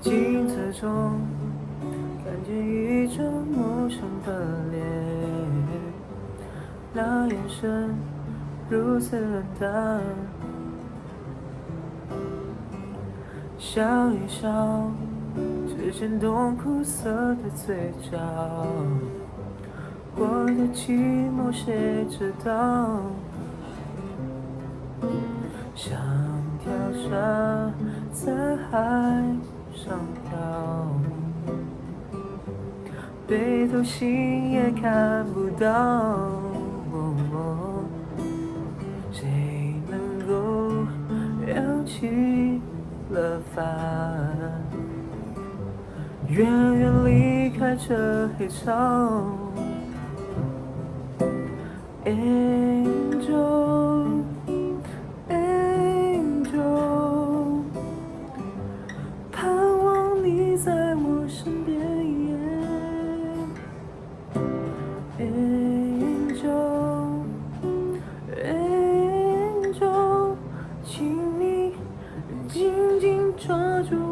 镜子中看见一张陌生的脸，那眼神如此冷淡，笑一笑，只见动苦涩的嘴角，我的寂寞谁知道？像条沙在海背头心也看不到。谁能够扬起了帆，远远离开这黑潮 멈춰줘.